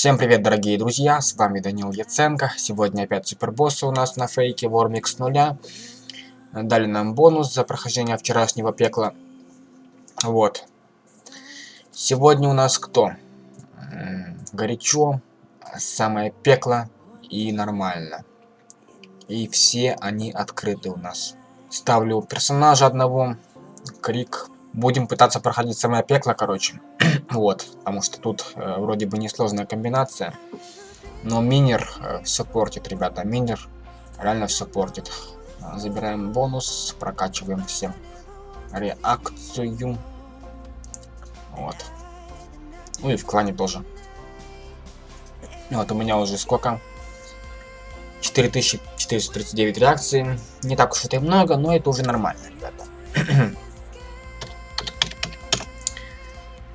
Всем привет, дорогие друзья, с вами Данил Яценко. Сегодня опять супербоссы у нас на фейке Вормик с нуля. Дали нам бонус за прохождение вчерашнего пекла. Вот. Сегодня у нас кто? Горячо, самое пекло и нормально. И все они открыты у нас. Ставлю персонажа одного, крик. Будем пытаться проходить самое пекло, короче. вот, потому что тут э, вроде бы несложная комбинация. Но минер э, все портит, ребята. Минер реально все портит. Забираем бонус, прокачиваем всем реакцию. Вот. Ну и в клане тоже. Вот у меня уже сколько? 4439 реакций. Не так уж это и много, но это уже нормально, ребята.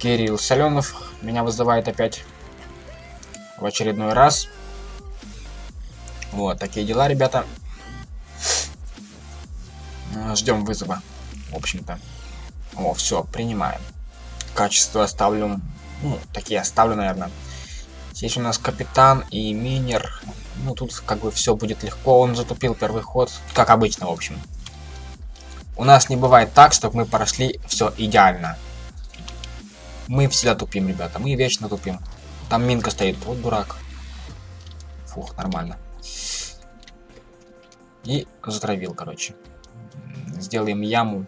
Кирилл Соленов меня вызывает опять в очередной раз. Вот, такие дела, ребята. Ждем вызова, в общем-то. О, все, принимаем. Качество оставлю, ну, такие оставлю, наверное. Здесь у нас капитан и минер. Ну, тут как бы все будет легко. Он затупил первый ход, как обычно, в общем. У нас не бывает так, чтобы мы прошли все идеально. Мы всегда тупим, ребята. Мы вечно тупим. Там минка стоит. Вот дурак. Фух, нормально. И затравил, короче. Сделаем яму.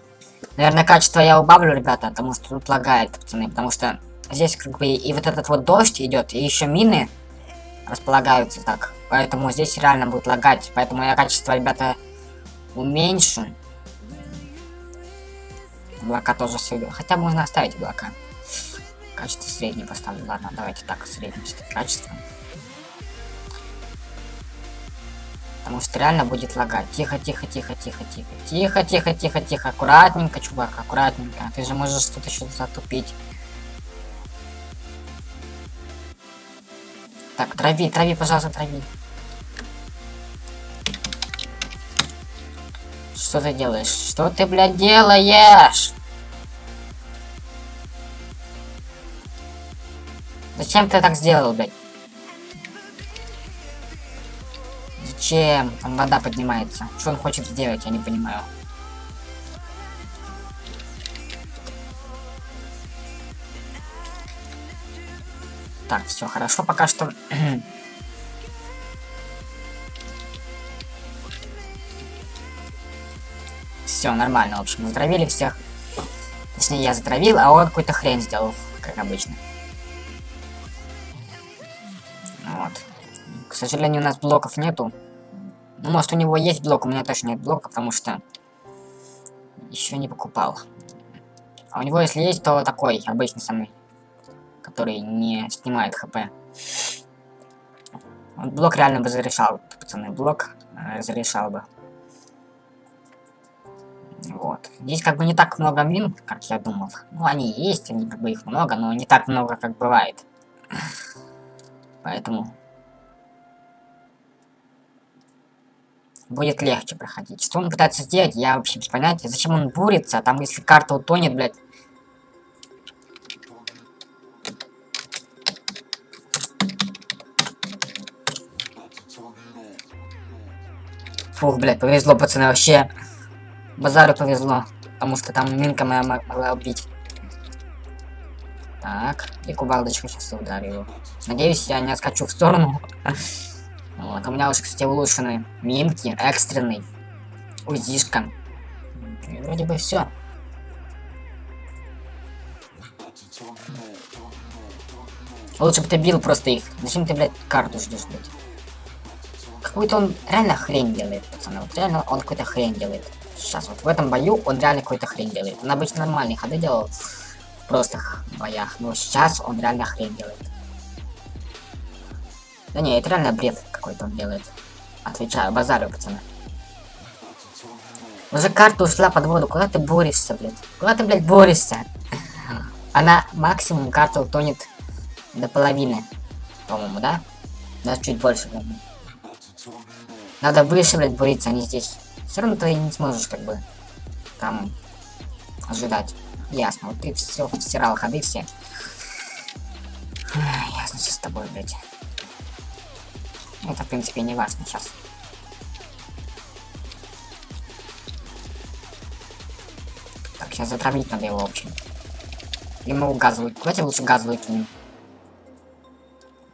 Наверное, качество я убавлю, ребята, потому что тут лагает, пацаны. Потому что здесь как бы и вот этот вот дождь идет, и еще мины располагаются так. Поэтому здесь реально будет лагать. Поэтому я качество, ребята, уменьшу. Блока тоже все. Хотя можно оставить блока. Качество среднее поставлю. Ладно, давайте так, среднее качество. Потому что реально будет лагать. Тихо, тихо, тихо, тихо, тихо. Тихо, тихо, тихо, тихо. Аккуратненько, чувак, аккуратненько. Ты же можешь что-то еще затупить. Так, трави, трави, пожалуйста, трави. Что ты делаешь? Что ты, блядь, делаешь? Зачем ты так сделал, блядь? Зачем? Там вода поднимается. Что он хочет сделать, я не понимаю. Так, все хорошо пока что. все нормально, в общем, затравили всех. Точнее, я затравил, а он какую-то хрень сделал, как обычно. Сожалению, у нас блоков нету. Ну, может, у него есть блок, у меня точно нет блока, потому что еще не покупал. А у него, если есть, то такой, обычный самый, который не снимает хп. Вот блок реально бы зарешал, пацаны, блок э, зарешал бы. Вот. Здесь как бы не так много мин, как я думал. Ну, они есть, они как бы их много, но не так много, как бывает. Поэтому будет легче проходить. Что он пытается сделать, я вообще без понятия. Зачем он бурится, там если карта утонет, блядь. Фух, блядь, повезло, пацаны, вообще. Базару повезло. Потому что там минка моя могла убить. Так, и кувалдочку сейчас ударю. Надеюсь, я не отскочу в сторону. Вот, у меня уже, кстати, улучшены минки, экстренный, узишка. И вроде бы все. Лучше бы ты бил просто их. Зачем ты, блядь, карту ждешь, блядь? Какую-то он реально хрень делает, пацаны. Вот реально он какую-то хрень делает. Сейчас вот в этом бою он реально какую-то хрень делает. Он обычно нормальные ходы делал в простых боях. Но сейчас он реально хрень делает. Да не, это реально бред какой-то он делает. Отвечаю, базарю, пацаны. Уже карта ушла под воду. Куда ты борешься, блядь? Куда ты, блядь, борешься? Она максимум карта утонет до половины. По-моему, да? Даже чуть больше, по Надо выше, блядь, буриться, а не здесь. Все равно ты не сможешь, как бы, там, ожидать. Ясно, вот ты все стирал ходы все. Ясно, все тобой, блядь. Это, в принципе, не важно сейчас. Так, сейчас затравить надо его, в общем. Или мы газовый. Давайте лучше газовый кинем.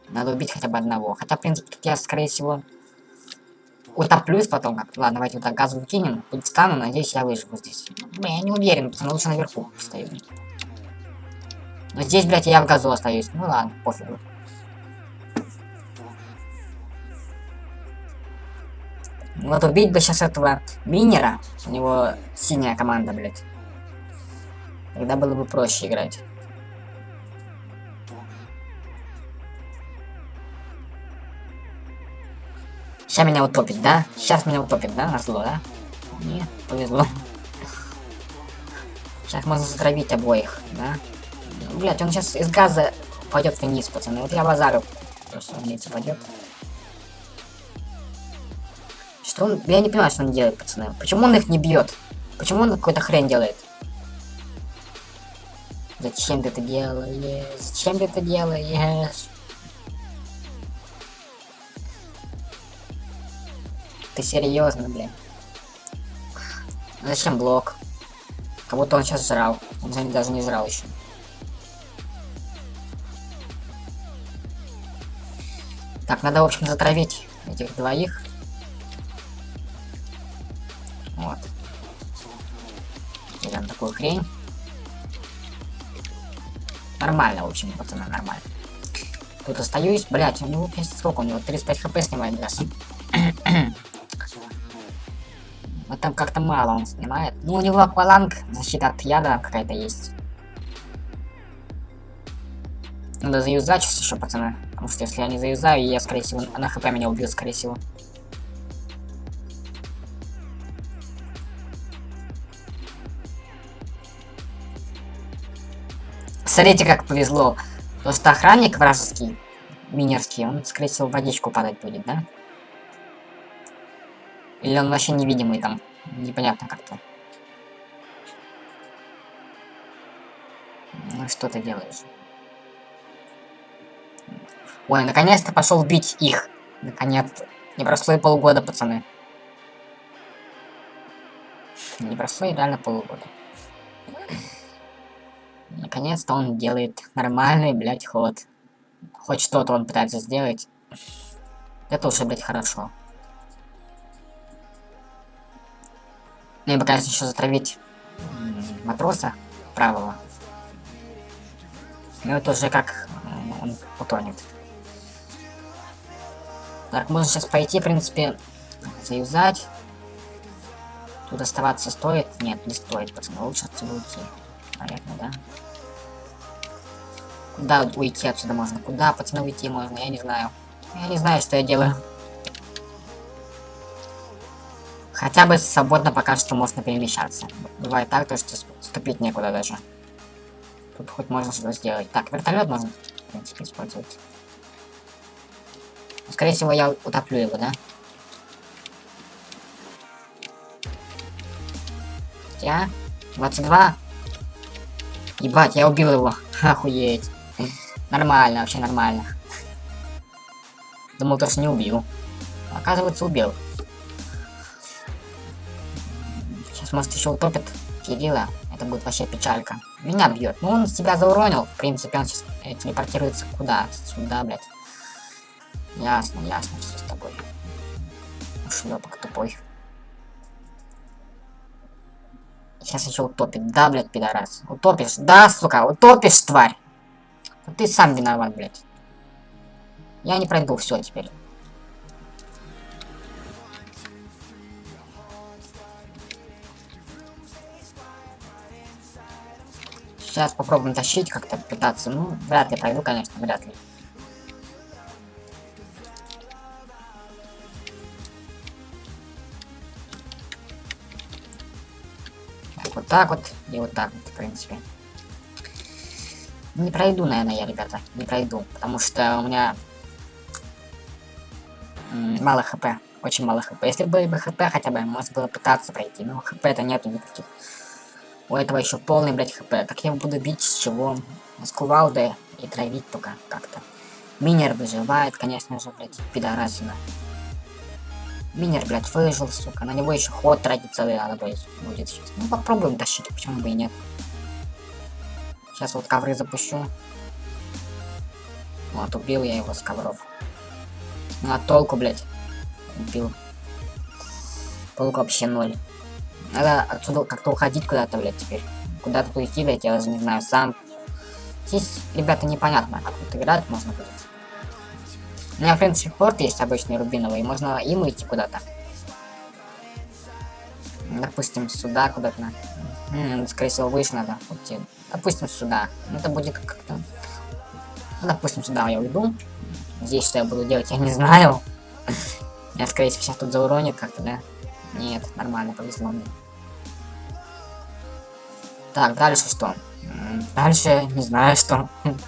Надо убить хотя бы одного. Хотя, в принципе, тут я, скорее всего, утоплюсь потом как Ладно, давайте вот так газовый кинем. Тут встану, надеюсь, я выживу здесь. Я не уверен, пацаны, лучше наверху стою. Но здесь, блядь, я в газу остаюсь. Ну ладно, пофигу. Вот убить бы сейчас этого минера. У него синяя команда, блядь. Тогда было бы проще играть. Сейчас меня утопит, да? Сейчас меня утопит, да? На зло, да? Не, повезло. Сейчас можно затравить обоих, да? Блять, он сейчас из газа пойдет вниз, пацаны. Вот я базарю. Просто вниз пойдет. Что он... Я не понимаю, что он делает, пацаны. Почему он их не бьет? Почему он какой-то хрень делает? Зачем ты это делаешь? Зачем ты это делаешь? Ты серьезно, блин? Зачем блок? Как будто он сейчас жрал. Он даже не жрал еще. Так, надо, в общем, затравить этих двоих. Хрень. Нормально, в общем, пацаны, нормально. Тут остаюсь, блять, у него сколько у него? 35 хп снимает газ. вот там как-то мало он снимает. Ну, у него акваланг, защита от яда какая-то есть. Надо заюзать сейчас еще, пацаны. Потому что если я не заюзаю, я, скорее всего, на хп меня убьет, скорее всего. Смотрите, как повезло. Просто охранник вражеский, минерский, он, скорее всего, водичку падать будет, да? Или он вообще невидимый там? Непонятно как-то. Ну что ты делаешь? Ой, наконец-то пошел бить их. Наконец-то. Не прошло и полгода, пацаны. Не прошло и реально полгода. Наконец-то он делает нормальный, блядь, ход. Хоть что-то он пытается сделать. Это уже, блядь, хорошо. Ну и конечно, еще затравить матроса правого. Ну это уже как он утонет. Так, можно сейчас пойти, в принципе, заюзать. Тут оставаться стоит? Нет, не стоит, пацаны. Лучше отсюда уйти. Наверное, да? Куда уйти отсюда можно? Куда, пацаны, уйти можно? Я не знаю. Я не знаю, что я делаю. Хотя бы свободно пока что можно перемещаться. Бывает так, то что ступить некуда даже. Тут хоть можно что-то сделать. Так, вертолет можно, в принципе, использовать. Скорее всего, я утоплю его, да? Я? 22? Ебать, я убил его. Охуеть. Нормально, вообще нормально. Думал, то, что не убил. Оказывается, убил. Сейчас, может, еще утопит Кирилла. Это будет вообще печалька. Меня бьет. Ну, он себя зауронил. В принципе, он сейчас э, телепортируется куда? Сюда, блядь. Ясно, ясно, все с тобой. Шлепок тупой. Сейчас еще утопит. Да, блядь, пидорас. Утопишь. Да, сука, утопишь, тварь. Ты сам виноват, блядь. Я не пройду все теперь. Сейчас попробуем тащить как-то, пытаться. Ну, вряд ли пройду, конечно, вряд ли. вот так вот и вот так вот, в принципе. Не пройду, наверное, я, ребята, не пройду, потому что у меня мало хп, очень мало хп. Если бы бы хп хотя бы, можно было пытаться пройти, но хп это нету никаких. У этого еще полный, блядь, хп. Как я его буду бить, с чего? С кувалды и травить только как-то. Минер выживает, конечно же, блядь, пидорасина. Минер, блядь, выжил, сука. На него еще ход тратить целый надо будет сейчас. Ну, попробуем тащить, почему бы и нет. Сейчас вот ковры запущу. Вот, убил я его с ковров. Ну, а толку, блядь. Убил. Толку вообще ноль. Надо отсюда как-то уходить куда-то, блядь, теперь. Куда-то идти, блядь, я даже не знаю, сам. Здесь, ребята, непонятно, как тут играть можно будет. У меня, в принципе, порт есть обычный рубиновый, можно им идти куда-то. Допустим, сюда куда-то. Скорее всего, выше надо уйти. Допустим, сюда. Это будет как-то... Допустим, сюда я уйду. Здесь что я буду делать, я не знаю. Я, скорее всего, сейчас тут зауронит как-то, да? Нет, нормально, повезло мне. Так, дальше что? Дальше не знаю что.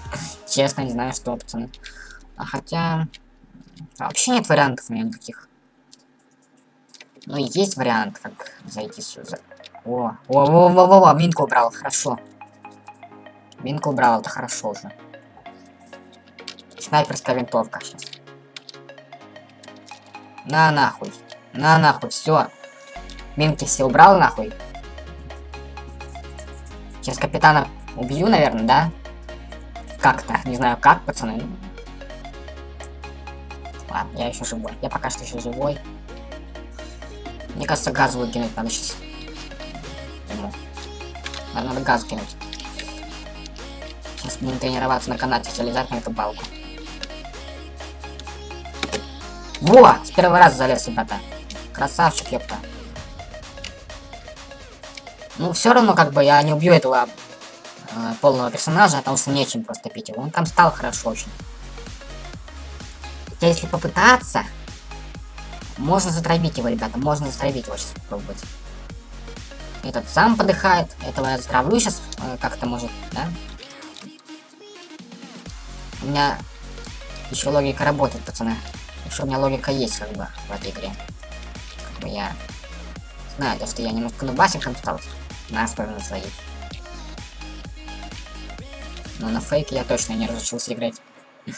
Честно, не знаю что, пацаны. А хотя... Вообще нет вариантов у меня никаких. Ну, есть вариант, как зайти сюда. О, о, о, о, о, о, минку убрал, хорошо. Минку убрал, это хорошо уже. Снайперская винтовка сейчас. На нахуй. На нахуй, все. Минки все убрал нахуй. Сейчас капитана убью, наверное, да? Как-то, не знаю как, пацаны. Ладно, я еще живой. Я пока что еще живой. Мне кажется, газ выкинуть надо сейчас. Надо, надо газ кинуть. Сейчас будем тренироваться на канате, залезать на эту балку. Во! С первого раза залез, ребята. Красавчик, ёпта. Ну, все равно, как бы, я не убью этого э, полного персонажа, потому что нечем просто пить его. Он там стал хорошо очень. Хотя, если попытаться, можно затравить его, ребята, можно затравить его сейчас попробовать. Этот сам подыхает, этого я затравлю сейчас, э, как-то может, да? У меня еще логика работает, пацаны. Еще у меня логика есть, как бы, в этой игре. Как бы я знаю, то, что я немножко нубасиком стал. На спавну своих. Но на фейке я точно не разучился играть.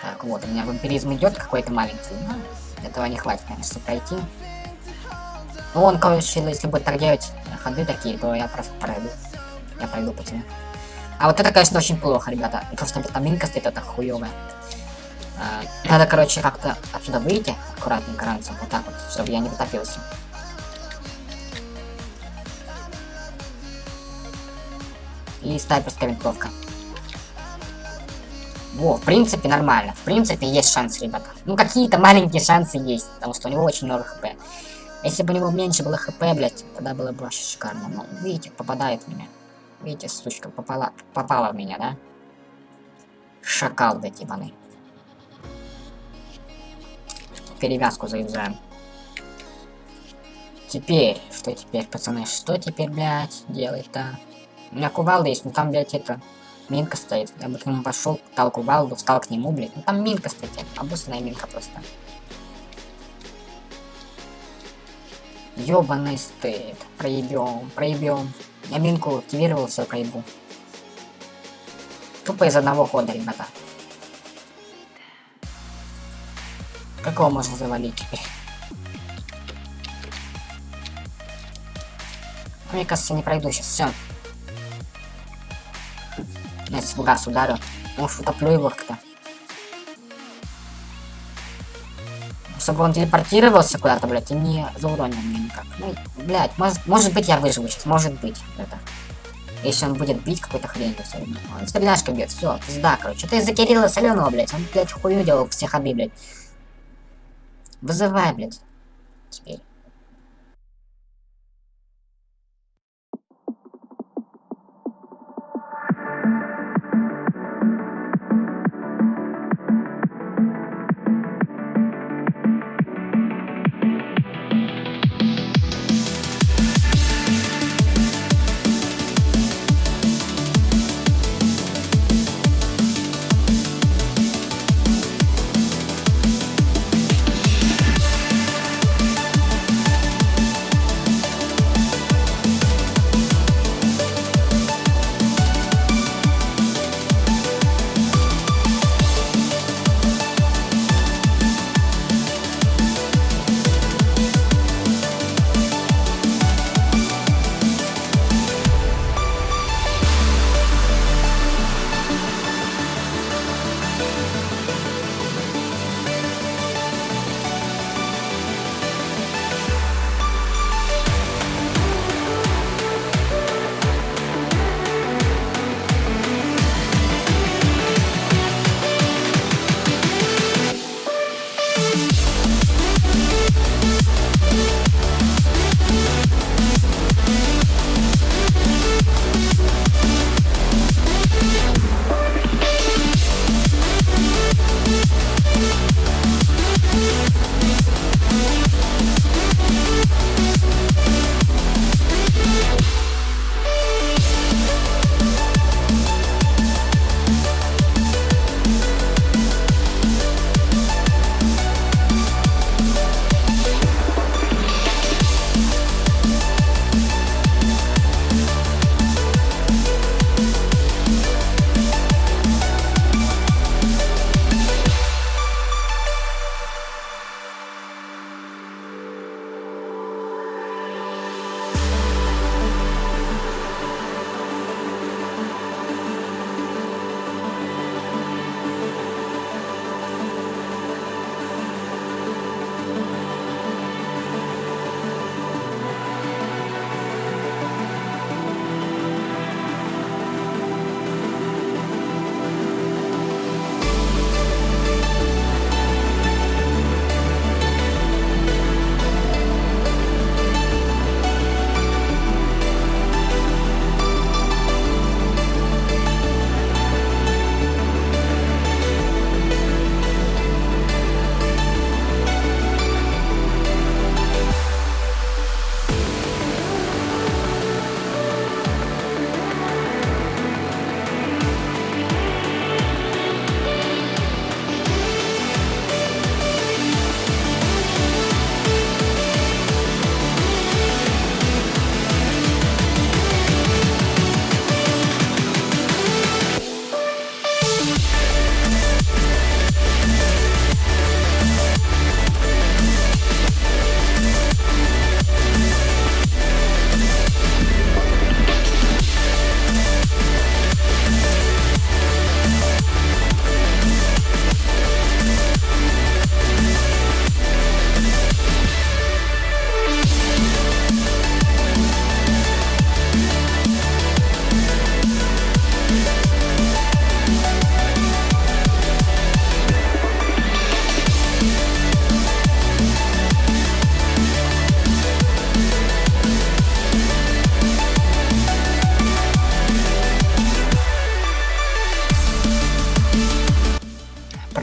Так, вот, у меня вампиризм идет какой-то маленький. Но этого не хватит, конечно, пройти. Ну, он, короче, если будет так делать ходы такие, то я просто пройду. Я пройду тебе. А вот это, конечно, очень плохо, ребята. Просто витаминка стоит, это хуёвая. А, надо, короче, как-то отсюда выйти аккуратненько раньше, вот так вот, чтобы я не потопился. И снайперская винтовка. Во, в принципе, нормально. В принципе, есть шансы, ребята. Ну, какие-то маленькие шансы есть, потому что у него очень много хп. Если бы у него меньше было хп, блядь, тогда было бы вообще шикарно. Но, видите, попадает в меня. Видите, сучка попала, попала в меня, да? Шакал, блядь, ебаный. Перевязку заюзаем. Теперь, что теперь, пацаны, что теперь, блядь, делать-то? У меня кувалда есть, но там, блядь, это... Минка стоит. Я бы к нему пошел, дал кувалду, встал к нему, блядь. Ну там минка стоит, обоссанная минка просто. Ёбаный стыд. Проебем, проебем. Я минку активировал, все проебу. Тупо из одного хода, ребята. Какого можно завалить теперь? Мне кажется, не пройду сейчас. Все. Я с газ ударю. Может, утоплю его как-то. Чтобы он телепортировался куда-то, блядь, и не зауронил меня никак. Ну, блядь, может, может быть я выживу сейчас, может быть, это. Если он будет бить какой-то хрень, все равно. Он стреляшка бьет, все, пизда, короче. Это из-за Кирилла Соленого, блядь. Он, блядь, хую делал все ходы, блядь. Вызывай, блядь. Теперь.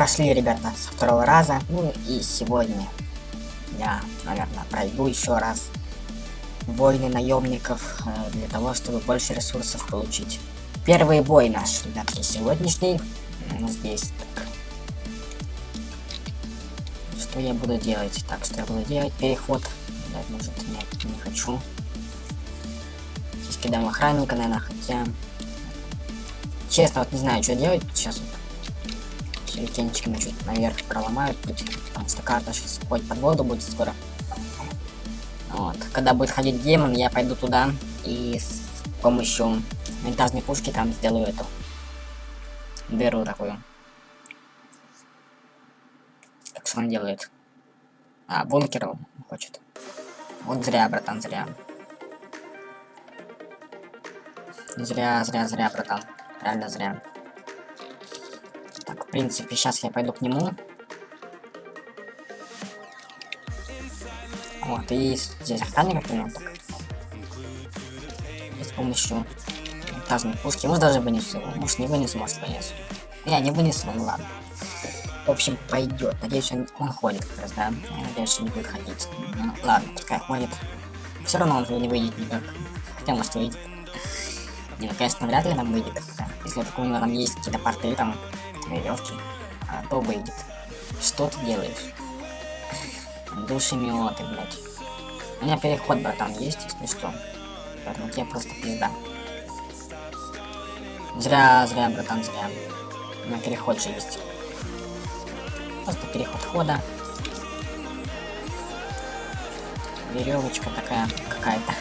Прошли, ребята, со второго раза. Ну и сегодня я, наверное, пройду еще раз войны наемников э, для того, чтобы больше ресурсов получить. Первый бой наш, ребятки, сегодняшний. Здесь так. Что я буду делать? Так, что я буду делать? Переход. Блять, может, нет, не хочу. Здесь кидаем охранника, наверное, хотя... Честно, вот не знаю, что делать. Сейчас вот сюрикенчиками чуть наверх проломают путь, потому что карта сейчас хоть под воду будет скоро. Вот. Когда будет ходить демон, я пойду туда и с помощью винтажной пушки там сделаю эту дыру такую. Так что он делает? А, бункер хочет. Вот зря, братан, зря. Зря, зря, зря, братан. Реально зря. Так, в принципе, сейчас я пойду к нему. Вот, и здесь охранник примерно так. И с помощью винтажной пушки. Может даже вынесу. Может не вынесу, может вынесу. Я не вынесу, ну ладно. В общем, пойдет. Надеюсь, он, он ходит как раз, да. Я надеюсь, что не будет ходить. Ну, ладно, пускай ходит. Все равно он не выйдет никак. Хотя может выйдет. Не, ну, конечно, вряд ли нам выйдет. Если у него там есть какие-то порты, там, веревки, а, то выйдет. Что ты делаешь? Душемиоты, блядь. У меня переход, братан, есть, если что. Поэтому тебе просто пизда. Зря, зря, братан, зря. У меня переход же есть. Просто переход хода. Веревочка такая какая-то.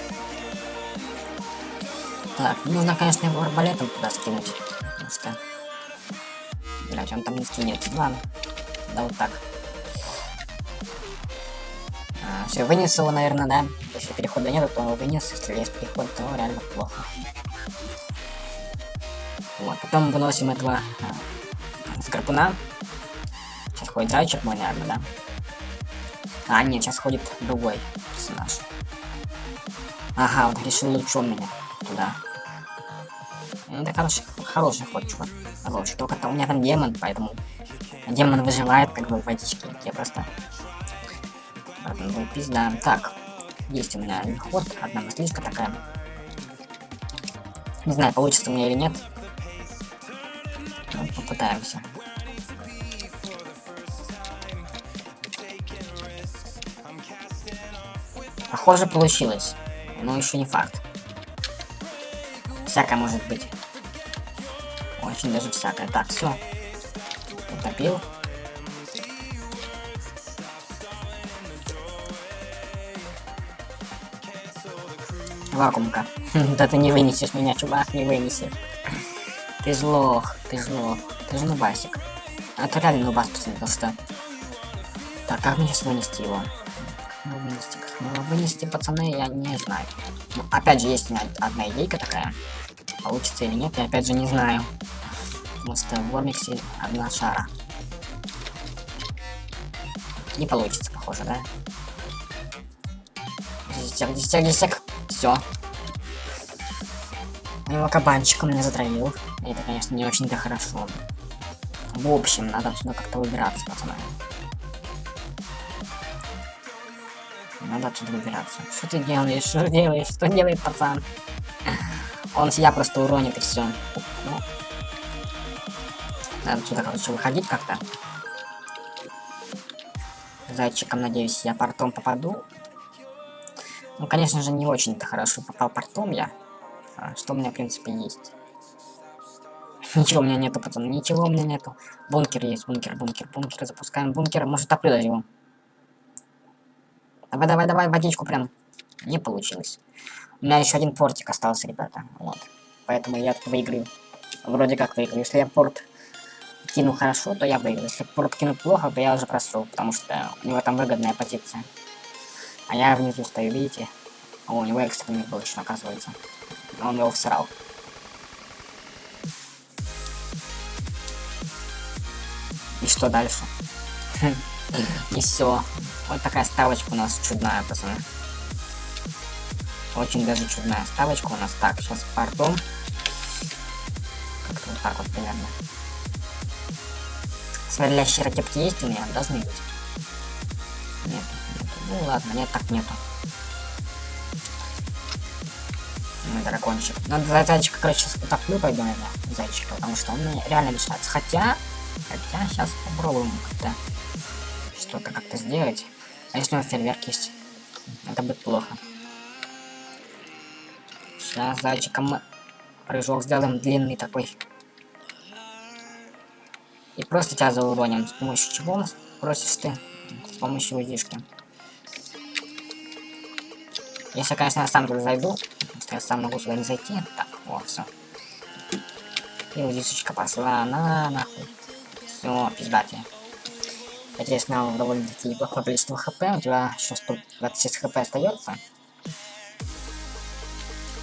Так, нужно, конечно, его арбалетом туда скинуть. Потому что... Блять, он там не скинет. Ладно. Да вот так. А, все, вынес его, наверное, да. Если перехода нет, то вынес. Если есть переход, то реально плохо. Вот, потом выносим этого а, скорпуна. Сейчас ходит зайчик мой, наверное, да? А, нет, сейчас ходит другой персонаж. Ага, он решил лучше меня туда. Ну, это хороший, хороший ход, чувак. Хороший. Только -то у меня там демон, поэтому демон выживает как бы в водичке. Я просто... Ну, пизда. Так, есть у меня ход, одна мыслишка такая. Не знаю, получится у меня или нет. Ну, попытаемся. Похоже, получилось. Но еще не факт. Всякое может быть. Очень даже всякое. Так, все. Утопил. Вакуумка. Да ты не вынесешь меня, чувак, не вынесешь. Ты злох, ты злох. Ты же нубасик. А реально нубас, что... Так, как мне сейчас вынести его? Его вынести? Как его вынести, пацаны, я не знаю. Ну, опять же, есть одна идейка такая. Получится или нет, я опять же не знаю. Что в Вормиксе одна шара. Не получится, похоже, да? Десяток, десяток, десяток. Все. Его кабанчиком меня затравил. Это, конечно, не очень-то хорошо. В общем, надо отсюда как-то выбираться, пацаны. Надо отсюда выбираться. Что ты делаешь? Что делаешь? Что делает пацан? Он себя просто уронит и все. Надо отсюда, короче, выходить как-то. Зайчиком, надеюсь, я портом попаду. Ну, конечно же, не очень-то хорошо попал портом я. А, что у меня, в принципе, есть. Ничего у меня нету, пацаны, ничего у меня нету. Бункер есть, бункер, бункер, бункер. Запускаем бункер. Может, топлю даже его. Давай, давай, давай, водичку прям. Не получилось. У меня еще один портик остался, ребята. Вот. Поэтому я выиграю. Вроде как выиграю. Если я порт кину хорошо, то я выиграю. Если кину плохо, то я уже просру, потому что у него там выгодная позиция. А я внизу стою, видите? О, у него экстренный был еще, оказывается. Он его всрал. И что дальше? И все. Вот такая ставочка у нас чудная, пацаны. Очень даже чудная ставочка у нас. Так, сейчас пардон. Как-то вот так вот примерно. Сверлящие ракетки есть у меня? Должны быть. Нет, нет. Ну ладно, нет, так нету. Мой дракончик. Надо за зайчика, короче, утоплю пойду, наверное, зайчика, потому что он мне реально мешается. Хотя, хотя, сейчас попробуем как-то что-то как-то сделать. А если у него фейерверк есть? Это будет плохо. Сейчас зайчиком мы прыжок сделаем длинный такой. И просто тебя зауроним. С помощью чего просишь ты? С помощью удишки. Если, конечно, я сам туда зайду, что я сам могу сюда не зайти. Так, вот, все. И удишечка пошла на нахуй. Все, пиздатие. Надеюсь, нам довольно-таки неплохое количество хп. У тебя еще 126 хп остается.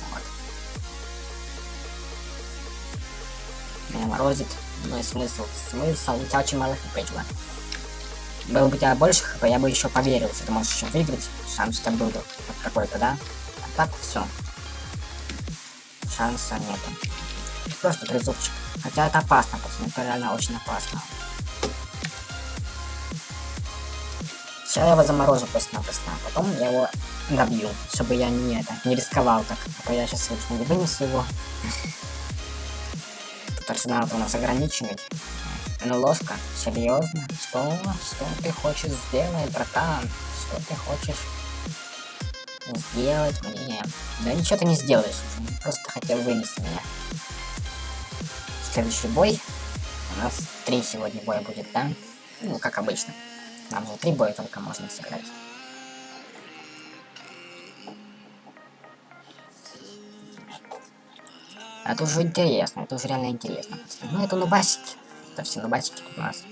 Вот. Меня морозит. Ну смысл? Смысл? У тебя очень мало хп, чувак. Было бы у тебя больше хп, я бы еще поверил, что ты можешь еще выиграть. Шанс у тебя был бы какой-то, да? А так все. Шанса нету. Просто призывчик. Хотя это опасно, пацаны, это реально очень опасно. Сейчас я его заморожу просто-напросто, а потом я его добью, чтобы я не это, не рисковал так. А я сейчас лучше не вынесу его. Арсенал у нас ограничивать. Ну ложка, серьезно? Что? Что ты хочешь сделать, братан? Что ты хочешь сделать мне? Да ничего ты не сделаешь, просто хотел вынести меня. Следующий бой. У нас три сегодня боя будет, да? Ну, как обычно. Нам же три боя только можно сыграть. Это уже интересно, это уже реально интересно. Ну, это нубасики. Это все нубасики у нас.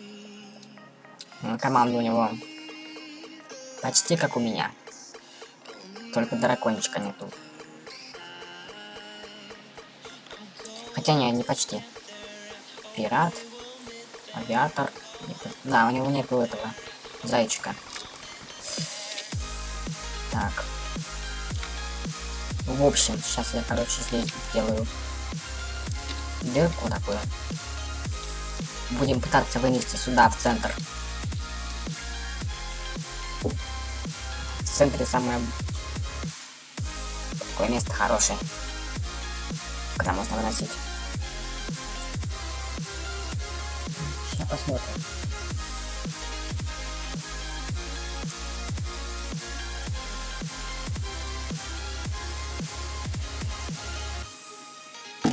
Команда у него почти как у меня. Только дракончика нету. Хотя не, не почти. Пират, авиатор. Да, у него нету этого зайчика. Так. В общем, сейчас я, короче, здесь сделаю дырку такую. Будем пытаться вынести сюда, в центр. В центре самое... Такое место хорошее. Куда можно выносить. Сейчас посмотрим.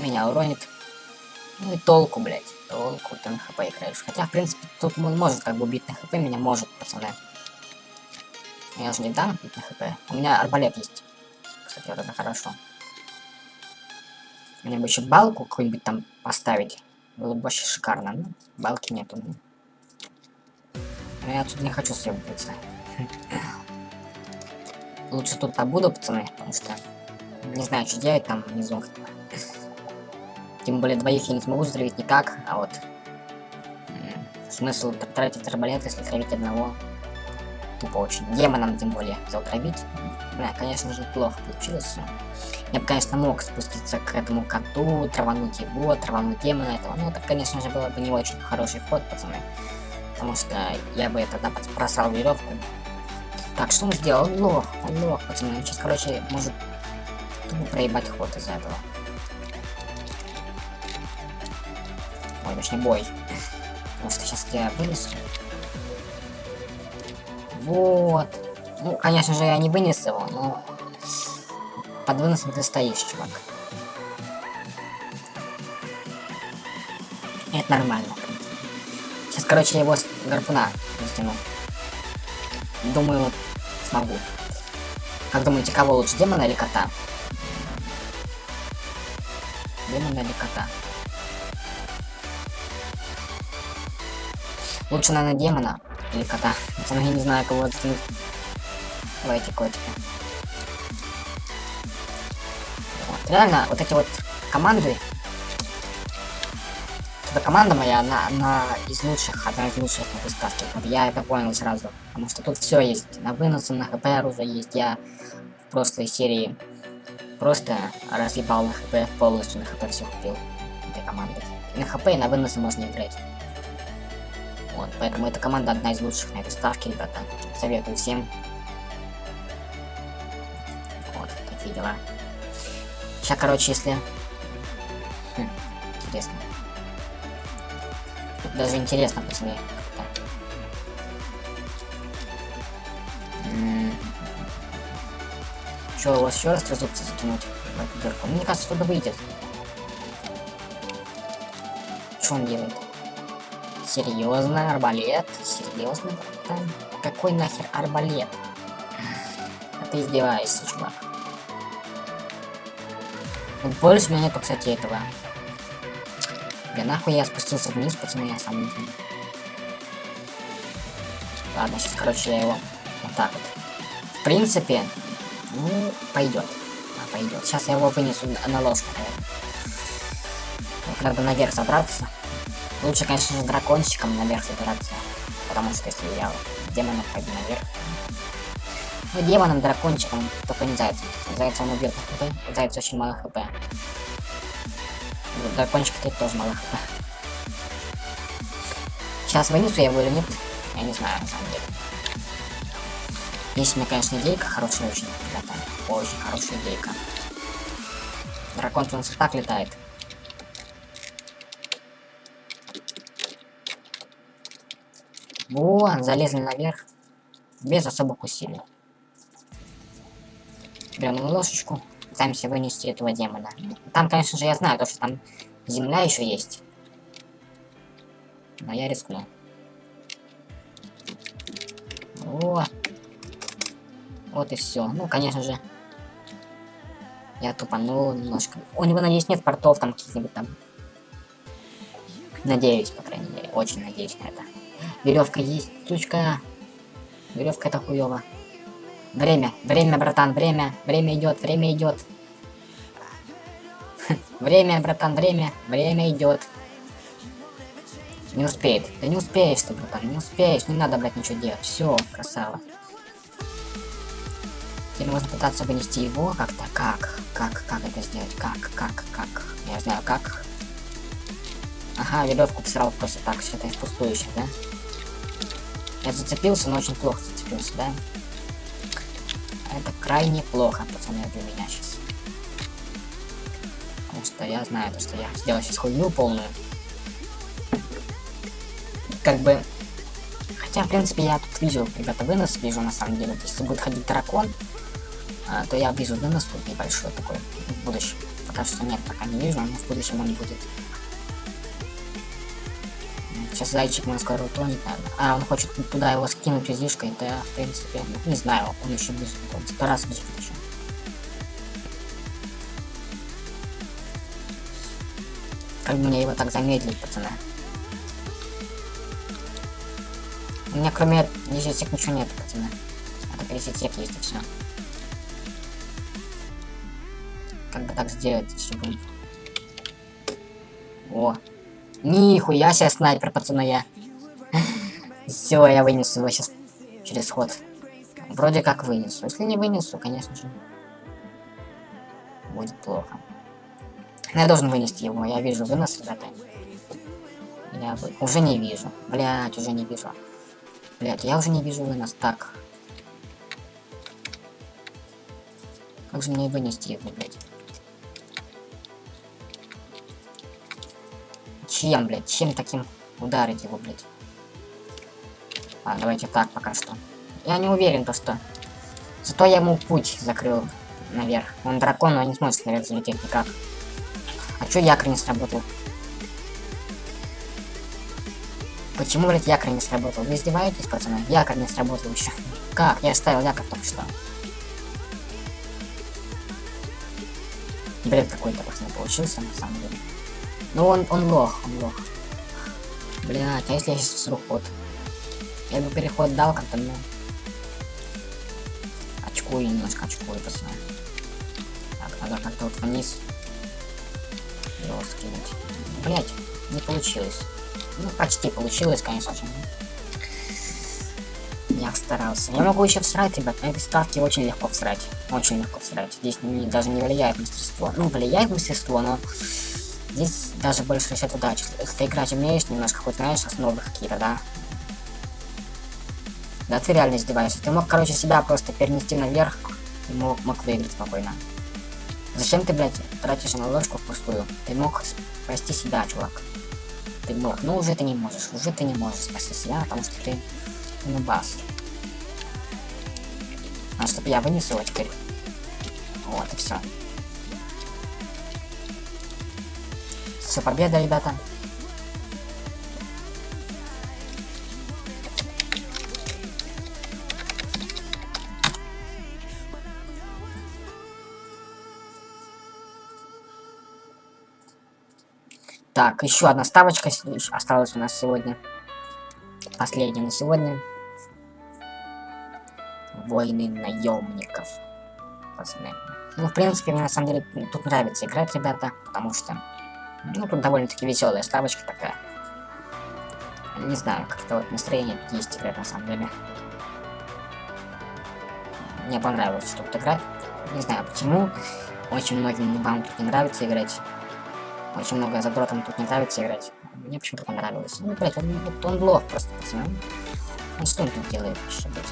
Меня уронит. Ну толку, блядь. Толку ты на хп играешь. Хотя, в принципе, тут он может как бы убить на хп. Меня может, пацаны. Я же не дам бить на хп. У меня арбалет есть. Кстати, вот это хорошо. Мне бы еще балку какую-нибудь там поставить. Было бы вообще шикарно. Ну, балки нету. Но я отсюда не хочу съебываться. Лучше тут побуду, пацаны, потому что не знаю, что делать там внизу. Тем более двоих я не смогу затравить никак, а вот смысл тратить арбалет, если травить одного. Тупо очень. Демоном тем более затравить. Бля, конечно же, плохо получилось. Я бы, конечно, мог спуститься к этому коту, травануть его, травануть демона этого. Но это, конечно же, было бы не очень хороший ход, пацаны. Потому что я бы тогда просрал веревку. Так, что он сделал? Лох, лох, пацаны. Он сейчас, короче, может тупо проебать ход из-за этого. Точнее бой. Потому что сейчас я вынесу. Вот. Ну, конечно же, я не вынес его, но... Под выносом ты стоишь, чувак. Это нормально. Сейчас, короче, его с гарпуна растяну. Думаю, смогу. Как думаете, кого лучше, демона или кота? Демона или кота? Лучше, наверное, демона или кота. Хотя я не знаю, кого оттянуть. Давайте котика. Вот. Реально, вот эти вот команды. Эта команда моя, она, она из лучших, одна из лучших на сказки. Вот я это понял сразу. Потому что тут все есть. На выносы, на хп оружие есть. Я в прошлой серии просто разъебал на хп полностью, на хп все купил этой команды. И на хп и на выносы можно играть. Вот, поэтому эта команда одна из лучших на этой ставке, ребята. Советую всем. Вот, такие дела. Сейчас, короче, если... Хм, интересно. Тут даже интересно, пацаны. Чё, у вас еще раз трезубцы затянуть в эту дырку? Мне кажется, туда выйдет. Что он делает? Серьезно, арбалет? Серьезно, братан? Какой нахер арбалет? А ты издеваешься, чувак. Больше у меня нету, кстати, этого. Да нахуй я спустился вниз, пацаны, я сам не знаю. Ладно, сейчас, короче, я его вот так вот. В принципе, ну, пойдет. А, пойдет. Сейчас я его вынесу на- ложку, Надо наверх забраться. Лучше, конечно же, дракончиком наверх забираться. Потому что если я демонов пойду наверх. Ну, демоном, дракончиком, только не зайцем. Зайца он убьет хп. У зайца очень мало хп. У Дракончика тут тоже мало хп. Сейчас вынесу я его или нет? Я не знаю, на самом деле. Есть у меня, конечно, идейка хорошая очень, ребята. Очень хорошая идейка. Дракон у нас и так летает. Вот, залезли наверх. Без особых усилий. Берем ложечку. Пытаемся вынести этого демона. Там, конечно же, я знаю, то, что там земля еще есть. Но я рискну. О, вот и все. Ну, конечно же, я тупанул немножко. У него, надеюсь, нет портов там каких-нибудь там. Надеюсь, по крайней мере. Очень надеюсь на это. Веревка есть, сучка. Веревка это хуево. Время, время, братан, время, время идет, время идет. Время, братан, время, время идет. Не успеет. Да не успеешь ты, братан, не успеешь. Не надо, блядь, ничего делать. Все, красава. Теперь можно пытаться вынести его как-то. Как? Как? Как это сделать? Как? Как? Как? Я знаю как. Ага, веревку всрал просто так, считай, впустую сейчас, да? Я зацепился, но очень плохо зацепился, да? Это крайне плохо, пацаны, для меня сейчас. Потому что я знаю, то, что я сделал сейчас хуйню полную. Как бы... Хотя, в принципе, я тут вижу, ребята, вынос вижу, на самом деле. Если будет ходить дракон, а, то я вижу вынос тут небольшой такой в будущем. Пока что нет, пока не вижу, но в будущем он будет. Сейчас зайчик мой скоро утонет, наверное. А, он хочет туда его скинуть изишкой, да, в принципе, не знаю, он еще бежит, он сто раз бежит еще. Как бы мне его так замедлить, пацаны? У меня кроме десятик ничего нет, пацаны. Это пересетек есть и все. Как бы так сделать, чтобы... О, Нихуя себе снайпер, пацаны, я. Все, я вынесу его сейчас через ход. Вроде как вынесу. Если не вынесу, конечно же, будет плохо. Но я должен вынести его. Я вижу вынос, ребята. Я уже не вижу. Блять, уже не вижу. Блять, я уже не вижу вынос. Так. Как же мне вынести его, блять? Чем, блядь? Чем таким ударить его, блядь? А, давайте так пока что. Я не уверен, то что... Зато я ему путь закрыл наверх. Он дракон, но не сможет наверх залететь никак. А чё якорь не сработал? Почему, блядь, якорь не сработал? Вы издеваетесь, пацаны? Якорь не сработал еще. Как? Я ставил якорь только что. Бред какой-то, пацаны, получился, на самом деле. Ну он, он лох, он лох. Блять, а если я сейчас всру ход? Я бы переход дал как-то, ну... Очкую немножко, очкую, пацаны. Так, надо как-то вот вниз. Его скинуть. Блять, не получилось. Ну, почти получилось, конечно же. Я старался. Я могу еще всрать, ребят. На этой ставке очень легко всрать. Очень легко всрать. Здесь не- даже не влияет мастерство. Ну, влияет мастерство, но Здесь даже больше счет удачи. Если ты играть умеешь, немножко хоть знаешь основы какие-то, да, Да ты реально издеваешься. Ты мог, короче, себя просто перенести наверх и мог, мог выиграть спокойно. Зачем ты, блядь, тратишь на ложку впустую? Ты мог спасти себя, чувак. Ты мог. Ну, уже ты не можешь. Уже ты не можешь спасти себя, потому что ты нубас. А чтобы я вынес его теперь. Вот и все. Все, победа, ребята. Так, еще одна ставочка осталась у нас сегодня. Последняя на сегодня. Войны наемников. Пацаны. Ну, в принципе, мне на самом деле тут нравится играть, ребята, потому что, ну, тут довольно-таки веселая ставочка такая. Не знаю, как-то вот настроение есть играть на самом деле. Мне понравилось тут играть. Не знаю почему. Очень многим вам тут не нравится играть. Очень много задротам тут не нравится играть. Мне почему-то понравилось. Ну, блять, он, он лох просто, пацаны. Он что он тут делает вообще, блядь?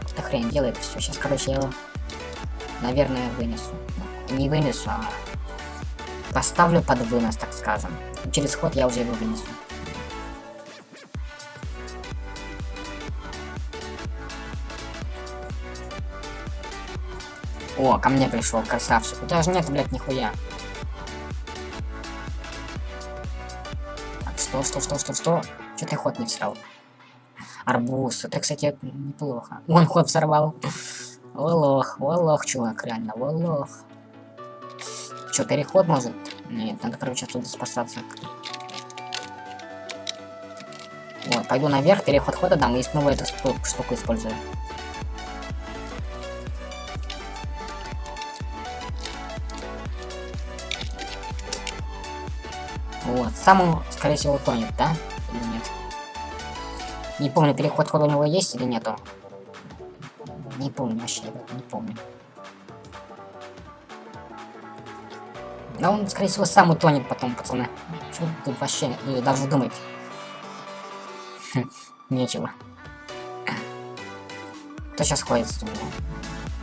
Какую-то хрень делает, все. Сейчас, короче, я его, наверное, вынесу. Не вынесу, а поставлю под вынос, так скажем. Через ход я уже его вынесу. О, ко мне пришел красавчик. У тебя же нет, блядь, нихуя. Что, что, что, что, что? Че ты ход не всрал? Арбуз. Это, кстати, неплохо. Он ход взорвал. Волох, волох, чувак, реально, волох. Че, переход может? Нет, надо, короче, отсюда спасаться. Вот, пойду наверх, переход хода дам и снова эту штуку использую. Вот, сам он, скорее всего, тонет, да? Или нет? Не помню, переход хода у него есть или нету. Не помню вообще, не помню. Но он, скорее всего, сам утонет потом, пацаны. Что тут вообще даже думать? Хм, нечего. Кто сейчас ходит у меня?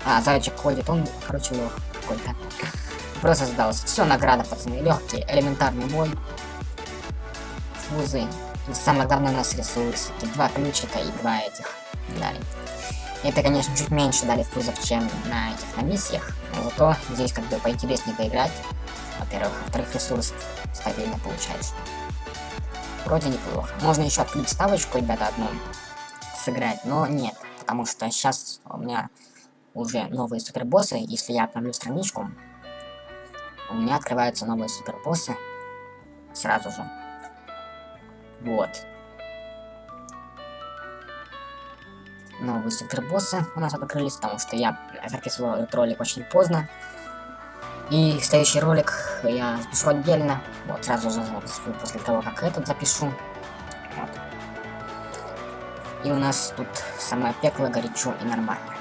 А, зайчик ходит, он, короче, лох какой-то. Просто сдался. Все, награда, пацаны. Легкий, элементарный бой. Фузы. И самое главное у нас ресурсы. Два ключика и два этих дали. Это, конечно, чуть меньше дали фузов, чем на этих на миссиях. Но зато здесь как бы поинтереснее поиграть. Во-первых. Во-вторых, ресурс стабильно получаешь. Вроде неплохо. Можно еще открыть ставочку, ребята, одну сыграть, но нет. Потому что сейчас у меня уже новые супербоссы. Если я обновлю страничку, у меня открываются новые супербоссы сразу же. Вот. Новые супербоссы у нас открылись, потому что я записывал этот ролик очень поздно. И следующий ролик я запишу отдельно. Вот, сразу же запишу после того, как этот запишу. Вот. И у нас тут самое пекло, горячо и нормально.